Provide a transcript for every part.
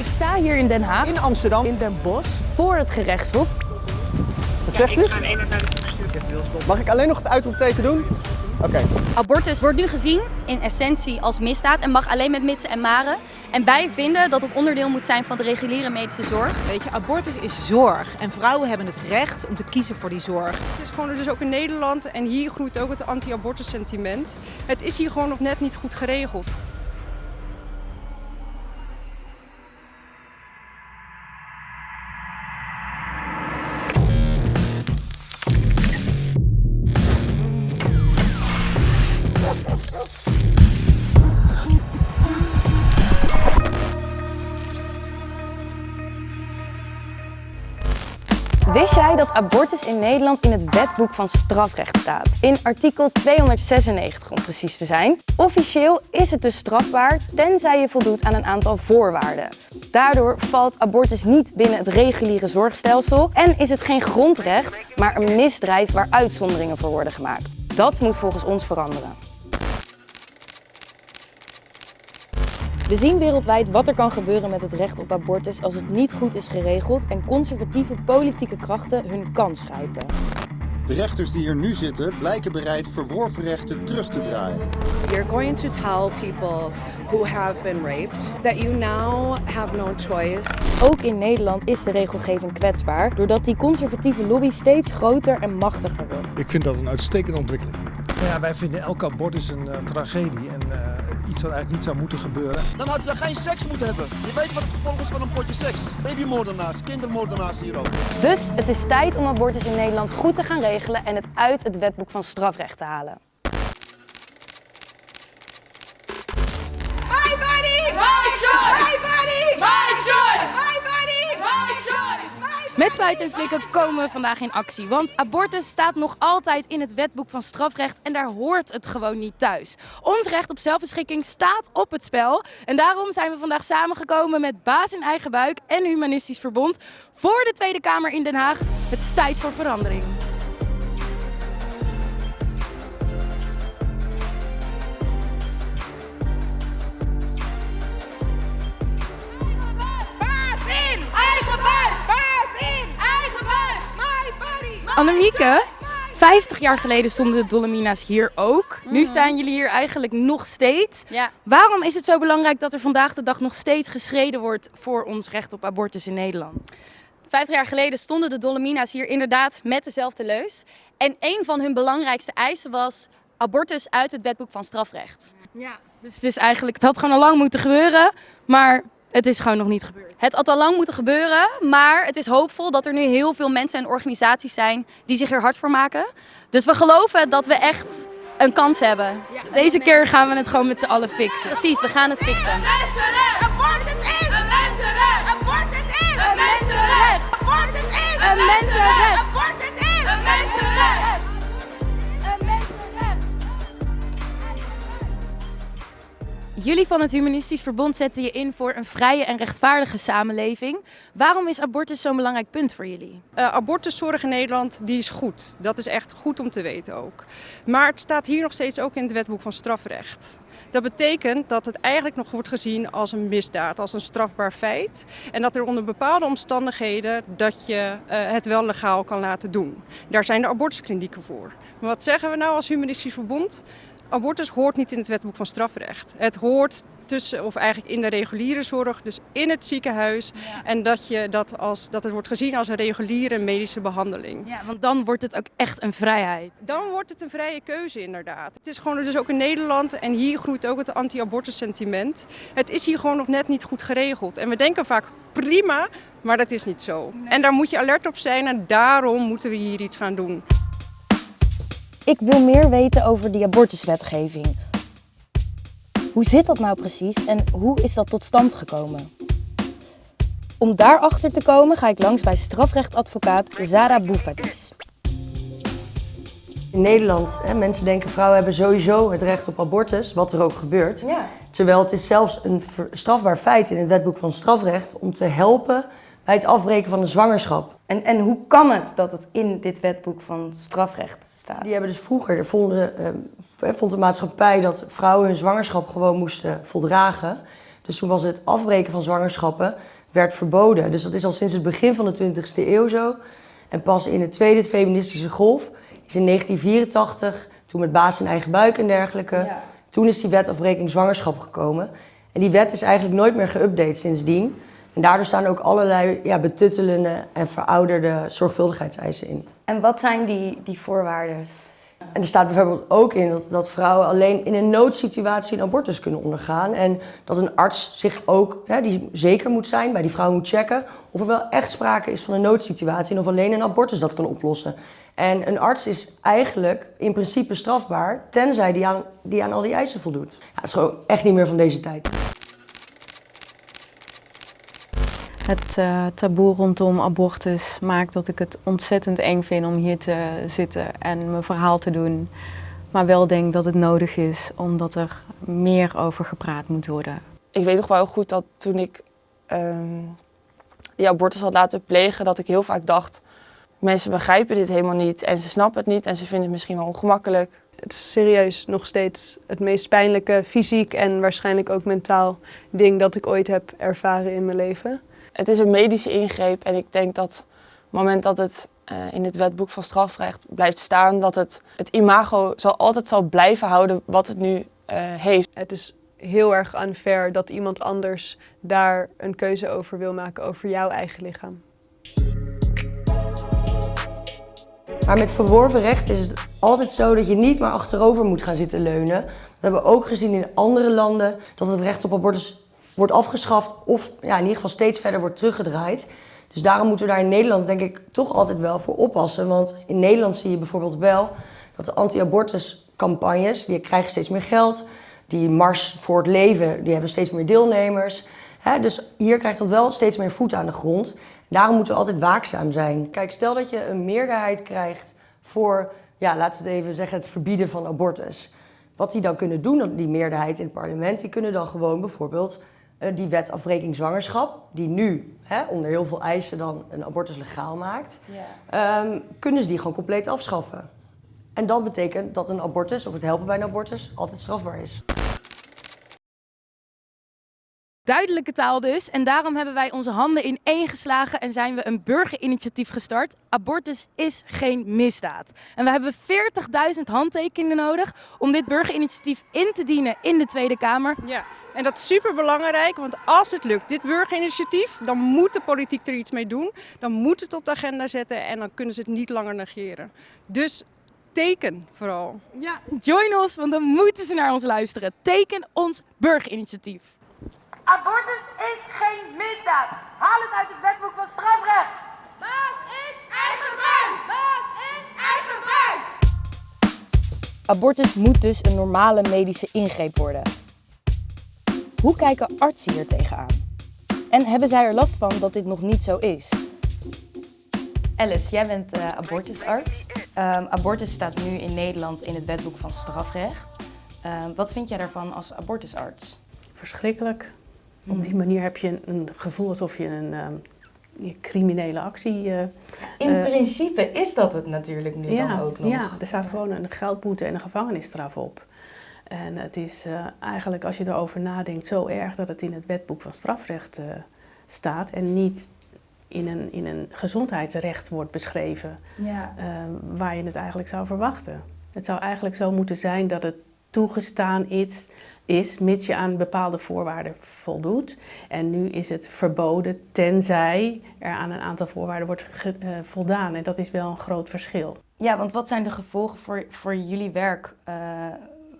Ik sta hier in Den Haag, In Amsterdam. in Den Bosch, voor het gerechtshof. Wat zegt u? Mag ik alleen nog het uitroepteken doen? Oké. Abortus wordt nu gezien in essentie als misdaad en mag alleen met mitsen en maren. En wij vinden dat het onderdeel moet zijn van de reguliere medische zorg. Weet je, abortus is zorg en vrouwen hebben het recht om te kiezen voor die zorg. Het is gewoon dus ook in Nederland en hier groeit ook het anti-abortus sentiment. Het is hier gewoon nog net niet goed geregeld. Abortus in Nederland in het wetboek van strafrecht staat? In artikel 296 om precies te zijn. Officieel is het dus strafbaar tenzij je voldoet aan een aantal voorwaarden. Daardoor valt abortus niet binnen het reguliere zorgstelsel en is het geen grondrecht, maar een misdrijf waar uitzonderingen voor worden gemaakt. Dat moet volgens ons veranderen. We zien wereldwijd wat er kan gebeuren met het recht op abortus als het niet goed is geregeld en conservatieve politieke krachten hun kans grijpen. De rechters die hier nu zitten blijken bereid verworven rechten terug te draaien. You're going to tell people who have been raped that you now have no choice. Ook in Nederland is de regelgeving kwetsbaar doordat die conservatieve lobby steeds groter en machtiger wordt. Ik vind dat een uitstekende ontwikkeling. Ja, wij vinden elke abortus een uh, tragedie en uh, iets wat eigenlijk niet zou moeten gebeuren. Dan hadden ze geen seks moeten hebben. Je weet wat het gevolg is van een potje seks. Babymoordenaars, kindermoordenaars hier ook. Dus het is tijd om abortus in Nederland goed te gaan regelen en het uit het wetboek van strafrecht te halen. Met Spuiten Slikken komen we vandaag in actie. Want abortus staat nog altijd in het wetboek van strafrecht en daar hoort het gewoon niet thuis. Ons recht op zelfbeschikking staat op het spel. En daarom zijn we vandaag samengekomen met Baas in Eigen Buik en Humanistisch Verbond voor de Tweede Kamer in Den Haag. Het is tijd voor verandering. Annemieke, 50 jaar geleden stonden de Dolomina's hier ook. Nu staan jullie hier eigenlijk nog steeds. Ja. Waarom is het zo belangrijk dat er vandaag de dag nog steeds gestreden wordt voor ons recht op abortus in Nederland? 50 jaar geleden stonden de Dolomina's hier inderdaad met dezelfde leus. En een van hun belangrijkste eisen was abortus uit het wetboek van strafrecht. Ja. Dus het is eigenlijk, het had gewoon al lang moeten gebeuren, maar het is gewoon nog niet gebeurd. Het had al lang moeten gebeuren, maar het is hoopvol dat er nu heel veel mensen en organisaties zijn die zich er hard voor maken. Dus we geloven dat we echt een kans hebben. Deze keer gaan we het gewoon met z'n allen fixen. Precies, we gaan het fixen. Een mensenrecht. Abortus is. Een mensenrecht. Abortus is. Een mensenrecht. Abortus is. Een mensenrecht. Abortus is. Een mensenrecht. Jullie van het Humanistisch Verbond zetten je in voor een vrije en rechtvaardige samenleving. Waarom is abortus zo'n belangrijk punt voor jullie? Uh, abortuszorg in Nederland die is goed. Dat is echt goed om te weten ook. Maar het staat hier nog steeds ook in het wetboek van strafrecht. Dat betekent dat het eigenlijk nog wordt gezien als een misdaad, als een strafbaar feit. En dat er onder bepaalde omstandigheden dat je uh, het wel legaal kan laten doen. Daar zijn de abortusklinieken voor. Maar wat zeggen we nou als Humanistisch Verbond? Abortus hoort niet in het wetboek van strafrecht. Het hoort tussen, of eigenlijk in de reguliere zorg, dus in het ziekenhuis. Ja. En dat, je dat, als, dat het wordt gezien als een reguliere medische behandeling. Ja, want dan wordt het ook echt een vrijheid. Dan wordt het een vrije keuze inderdaad. Het is gewoon dus ook in Nederland en hier groeit ook het anti-abortus sentiment. Het is hier gewoon nog net niet goed geregeld. En we denken vaak prima, maar dat is niet zo. Nee. En daar moet je alert op zijn en daarom moeten we hier iets gaan doen. Ik wil meer weten over die abortuswetgeving. Hoe zit dat nou precies en hoe is dat tot stand gekomen? Om daarachter te komen ga ik langs bij strafrechtadvocaat Zara Boufadis. In Nederland, hè, mensen denken vrouwen hebben sowieso het recht op abortus, wat er ook gebeurt. Ja. Terwijl het is zelfs een strafbaar feit in het wetboek van strafrecht om te helpen bij het afbreken van een zwangerschap. En, en hoe kan het dat het in dit wetboek van strafrecht staat? Die hebben dus vroeger, vonden, uh, vond de maatschappij dat vrouwen hun zwangerschap gewoon moesten voldragen. Dus toen was het afbreken van zwangerschappen werd verboden. Dus dat is al sinds het begin van de 20e eeuw zo. En pas in de tweede feministische golf is in 1984, toen met baas in eigen buik en dergelijke, toen is die wet afbreking zwangerschap gekomen. En die wet is eigenlijk nooit meer geüpdate sindsdien. En daardoor staan ook allerlei ja, betuttelende en verouderde zorgvuldigheidseisen in. En wat zijn die, die voorwaarden? En er staat bijvoorbeeld ook in dat, dat vrouwen alleen in een noodsituatie een abortus kunnen ondergaan. En dat een arts zich ook, hè, die zeker moet zijn, bij die vrouw moet checken of er wel echt sprake is van een noodsituatie en of alleen een abortus dat kan oplossen. En een arts is eigenlijk in principe strafbaar, tenzij die aan, die aan al die eisen voldoet. Ja, dat is gewoon echt niet meer van deze tijd. Het uh, taboe rondom abortus maakt dat ik het ontzettend eng vind om hier te zitten en mijn verhaal te doen. Maar wel denk dat het nodig is, omdat er meer over gepraat moet worden. Ik weet nog wel goed dat toen ik die abortus had laten plegen, dat ik heel vaak dacht... mensen begrijpen dit helemaal niet en ze snappen het niet en ze vinden het misschien wel ongemakkelijk. Het is serieus nog steeds het meest pijnlijke fysiek en waarschijnlijk ook mentaal ding dat ik ooit heb ervaren in mijn leven. Het is een medische ingreep en ik denk dat op het moment dat het uh, in het wetboek van strafrecht blijft staan, dat het, het imago zal, altijd zal blijven houden wat het nu uh, heeft. Het is heel erg unfair dat iemand anders daar een keuze over wil maken over jouw eigen lichaam. Maar met verworven recht is het altijd zo dat je niet maar achterover moet gaan zitten leunen. We hebben ook gezien in andere landen dat het recht op abortus wordt afgeschaft of ja, in ieder geval steeds verder wordt teruggedraaid. Dus daarom moeten we daar in Nederland denk ik toch altijd wel voor oppassen. Want in Nederland zie je bijvoorbeeld wel dat de anti-abortuscampagnes, die krijgen steeds meer geld. Die Mars voor het Leven, die hebben steeds meer deelnemers. dus hier krijgt dat wel steeds meer voet aan de grond. Daarom moeten we altijd waakzaam zijn. Kijk, stel dat je een meerderheid krijgt voor, ja, laten we het even zeggen, het verbieden van abortus. Wat die dan kunnen doen, die meerderheid in het parlement, die kunnen dan gewoon bijvoorbeeld die wet afbreking zwangerschap, die nu hè, onder heel veel eisen dan een abortus legaal maakt, ja. um, kunnen ze die gewoon compleet afschaffen. En dat betekent dat een abortus of het helpen bij een abortus altijd strafbaar is. Duidelijke taal dus. En daarom hebben wij onze handen in één geslagen en zijn we een burgerinitiatief gestart. Abortus is geen misdaad. En we hebben 40.000 handtekeningen nodig om dit burgerinitiatief in te dienen in de Tweede Kamer. Ja, en dat is super belangrijk, want als het lukt, dit burgerinitiatief, dan moet de politiek er iets mee doen. Dan moet het op de agenda zetten en dan kunnen ze het niet langer negeren. Dus teken vooral. Ja, join ons, want dan moeten ze naar ons luisteren. Teken ons burgerinitiatief. Haal het uit het wetboek van strafrecht. Baas in eigen buik. Baas in eigen buik. Abortus moet dus een normale medische ingreep worden. Hoe kijken artsen hier tegenaan? En hebben zij er last van dat dit nog niet zo is? Alice, jij bent uh, abortusarts. Um, abortus staat nu in Nederland in het wetboek van strafrecht. Um, wat vind jij daarvan als abortusarts? Verschrikkelijk. Op die manier heb je een gevoel alsof je een um, criminele actie... Uh, In uh, principe is dat het natuurlijk nu ja, dan ook nog. Ja, er staat gewoon een geldboete en een gevangenisstraf op. En het is uh, eigenlijk, als je erover nadenkt, zo erg dat het in het wetboek van strafrecht staat en niet in een, in een gezondheidsrecht wordt beschreven, ja. waar je het eigenlijk zou verwachten. Het zou eigenlijk zo moeten zijn dat het toegestaan is is, mits je aan bepaalde voorwaarden voldoet. En nu is het verboden tenzij er aan een aantal voorwaarden wordt uh, voldaan. En dat is wel een groot verschil. Ja, want wat zijn de gevolgen voor, voor jullie werk uh,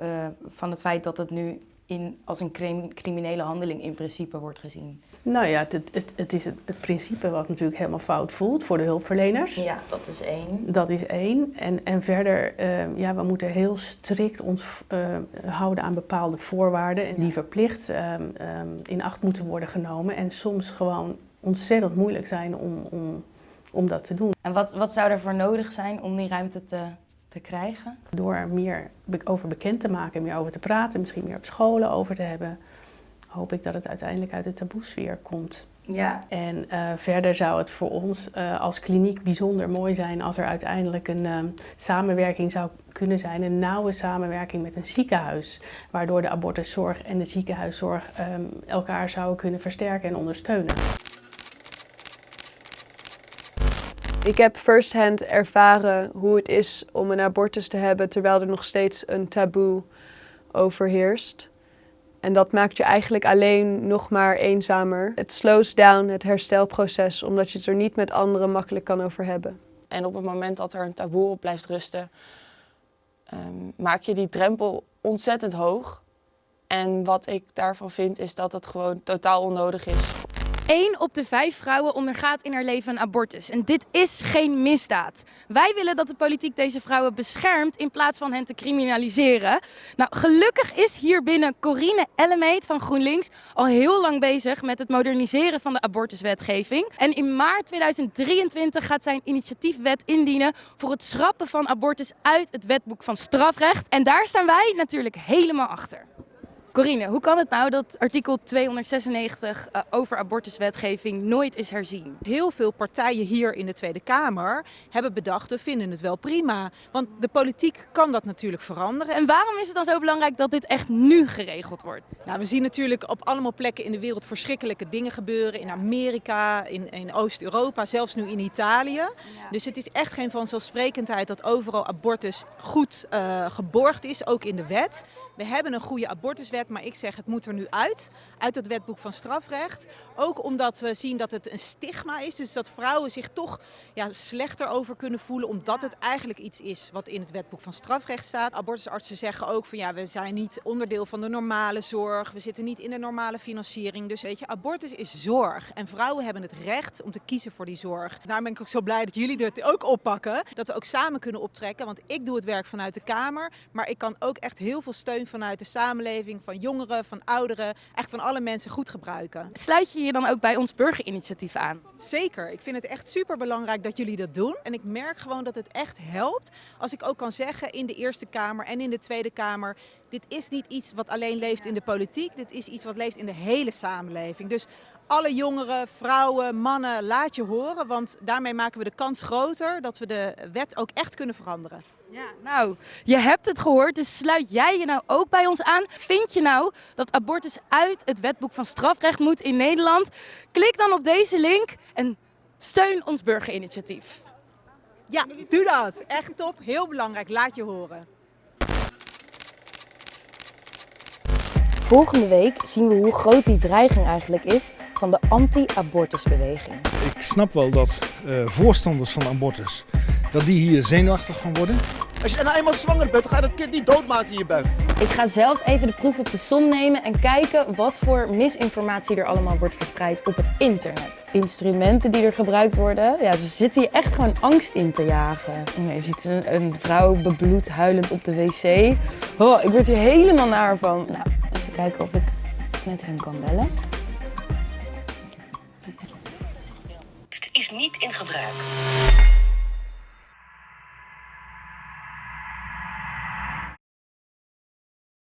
uh, van het feit dat het nu in, als een criminele handeling in principe wordt gezien? Nou ja, het, het, het is het, het, principe wat natuurlijk helemaal fout voelt voor de hulpverleners. Ja, dat is één. Dat is één. En, en verder, uh, ja, we moeten heel strikt ons uh, houden aan bepaalde voorwaarden. En die verplicht um, um, in acht moeten worden genomen. En soms gewoon ontzettend moeilijk zijn om, om, om dat te doen. En wat, wat zou er voor nodig zijn om die ruimte te, te krijgen? Door er meer over bekend te maken, meer over te praten, misschien meer op scholen over te hebben. hoop ik dat het uiteindelijk uit de taboesfeer komt. Ja. En uh, verder zou het voor ons uh, als kliniek bijzonder mooi zijn als er uiteindelijk een um, samenwerking zou kunnen zijn, een nauwe samenwerking met een ziekenhuis, waardoor de abortuszorg en de ziekenhuiszorg um, elkaar zouden kunnen versterken en ondersteunen. Ik heb firsthand ervaren hoe het is om een abortus te hebben terwijl er nog steeds een taboe overheerst. En dat maakt je eigenlijk alleen nog maar eenzamer. Het slows down het herstelproces, omdat je het er niet met anderen makkelijk kan over hebben. En op het moment dat er een taboe op blijft rusten, um, maak je die drempel ontzettend hoog. En wat ik daarvan vind, is dat het gewoon totaal onnodig is. 1 op de 5 vrouwen ondergaat in haar leven een abortus. En dit is geen misdaad. Wij willen dat de politiek deze vrouwen beschermt in plaats van hen te criminaliseren. Nou, gelukkig is hier binnen Corine Ellemeet van GroenLinks al heel lang bezig met het moderniseren van de abortuswetgeving. En in maart 2023 gaat zij een initiatiefwet indienen voor het schrappen van abortus uit het wetboek van strafrecht. En daar staan wij natuurlijk helemaal achter. Corine, hoe kan het nou dat artikel 296 uh, over abortuswetgeving nooit is herzien? Heel veel partijen hier in de Tweede Kamer hebben bedacht, we vinden het wel prima. Want de politiek kan dat natuurlijk veranderen. En waarom is het dan zo belangrijk dat dit echt nu geregeld wordt? Nou, we zien natuurlijk op allemaal plekken in de wereld verschrikkelijke dingen gebeuren. In Amerika, in, in Oost-Europa, zelfs nu in Italië. Ja. Dus het is echt geen vanzelfsprekendheid dat overal abortus goed uh, geborgd is, ook in de wet. We hebben een goede abortuswet, maar ik zeg het moet er nu uit. Uit het wetboek van strafrecht. Ook omdat we zien dat het een stigma is. Dus dat vrouwen zich toch ja, slechter over kunnen voelen. Omdat het eigenlijk iets is wat in het wetboek van strafrecht staat. Abortusartsen zeggen ook van ja, we zijn niet onderdeel van de normale zorg. We zitten niet in de normale financiering. Dus weet je, abortus is zorg. En vrouwen hebben het recht om te kiezen voor die zorg. Daarom ben ik ook zo blij dat jullie dit ook oppakken. Dat we ook samen kunnen optrekken. Want ik doe het werk vanuit de Kamer. Maar ik kan ook echt heel veel steun vanuit de samenleving, van jongeren, van ouderen, echt van alle mensen goed gebruiken. Sluit je je dan ook bij ons burgerinitiatief aan? Zeker. Ik vind het echt super belangrijk dat jullie dat doen. En ik merk gewoon dat het echt helpt als ik ook kan zeggen in de Eerste Kamer en in de Tweede Kamer, dit is niet iets wat alleen leeft in de politiek, dit is iets wat leeft in de hele samenleving. Dus alle jongeren, vrouwen, mannen, laat je horen, want daarmee maken we de kans groter dat we de wet ook echt kunnen veranderen. Ja, nou, je hebt het gehoord, dus sluit jij je nou ook bij ons aan? Vind je nou dat abortus uit het wetboek van strafrecht moet in Nederland? Klik dan op deze link en steun ons burgerinitiatief. Ja, doe dat. Echt top. Heel belangrijk. Laat je horen. Volgende week zien we hoe groot die dreiging eigenlijk is van de anti-abortusbeweging. Ik snap wel dat uh, voorstanders van abortus, dat die hier zenuwachtig van worden. Als je nou eenmaal zwanger bent, dan ga je dat kind niet doodmaken in je buik. Ik ga zelf even de proef op de som nemen en kijken wat voor misinformatie er allemaal wordt verspreid op het internet. Instrumenten die er gebruikt worden, ja, ze zitten hier echt gewoon angst in te jagen. Je ziet een, een vrouw bebloed huilend op de wc. Oh, ik word hier helemaal naar van. Nou, even kijken of ik met hen kan bellen. Het is niet in gebruik.